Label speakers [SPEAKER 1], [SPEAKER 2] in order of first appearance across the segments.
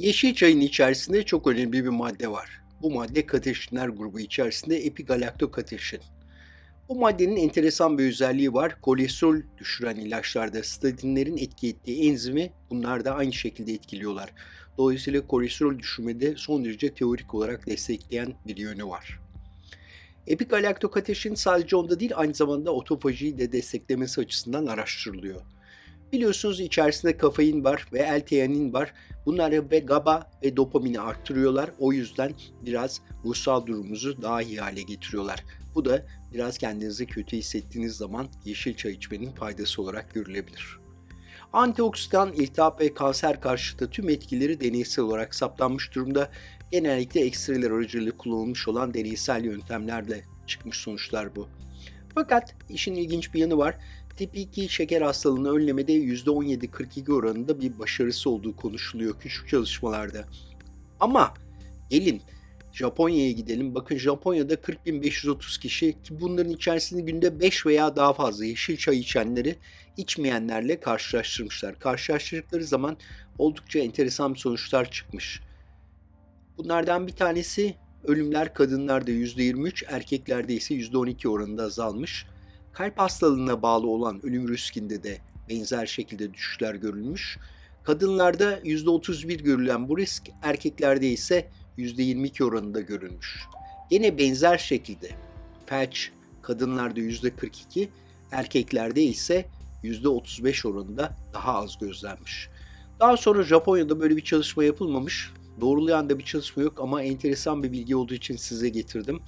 [SPEAKER 1] Yeşil çayın içerisinde çok önemli bir madde var. Bu madde kateşinler grubu içerisinde epigalaktokateşin. Bu maddenin enteresan bir özelliği var. Kolesterol düşüren ilaçlarda statinlerin etki ettiği enzimi bunlar da aynı şekilde etkiliyorlar. Dolayısıyla kolesterol düşürmede son derece teorik olarak destekleyen bir yönü var. Epigalaktokateşin sadece onda değil aynı zamanda otofajiyi de desteklemesi açısından araştırılıyor. Biliyorsunuz içerisinde kafein var ve L-teanin var. Bunlar ve GABA ve dopamini arttırıyorlar. O yüzden biraz ruhsal durumunuzu daha iyi hale getiriyorlar. Bu da biraz kendinizi kötü hissettiğiniz zaman yeşil çay içmenin faydası olarak görülebilir. Antioksidan, iltihap ve kanser karşıtı tüm etkileri deneysel olarak saptanmış durumda. Genellikle ekstreler aracılığıyla kullanılmış olan deneysel yöntemlerle çıkmış sonuçlar bu. Fakat işin ilginç bir yanı var. Tip 2 şeker hastalığını önlemede %17-42 oranında bir başarısı olduğu konuşuluyor küçük çalışmalarda. Ama gelin Japonya'ya gidelim. Bakın Japonya'da 40.530 kişi ki bunların içerisinde günde 5 veya daha fazla yeşil çay içenleri içmeyenlerle karşılaştırmışlar. Karşılaştırdıkları zaman oldukça enteresan sonuçlar çıkmış. Bunlardan bir tanesi ölümler kadınlarda %23, erkeklerde ise %12 oranında azalmış. Kalp hastalığına bağlı olan ölüm riskinde de benzer şekilde düşüşler görülmüş. Kadınlarda %31 görülen bu risk, erkeklerde ise %22 oranında görülmüş. Yine benzer şekilde felç kadınlarda %42, erkeklerde ise %35 oranında daha az gözlenmiş. Daha sonra Japonya'da böyle bir çalışma yapılmamış. Doğrulayan da bir çalışma yok ama enteresan bir bilgi olduğu için size getirdim.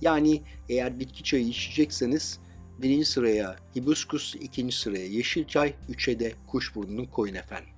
[SPEAKER 1] Yani eğer bitki çayı içecekseniz birinci sıraya hibiskus, ikinci sıraya yeşil çay, üçe de kuşburnunu koyun efendim.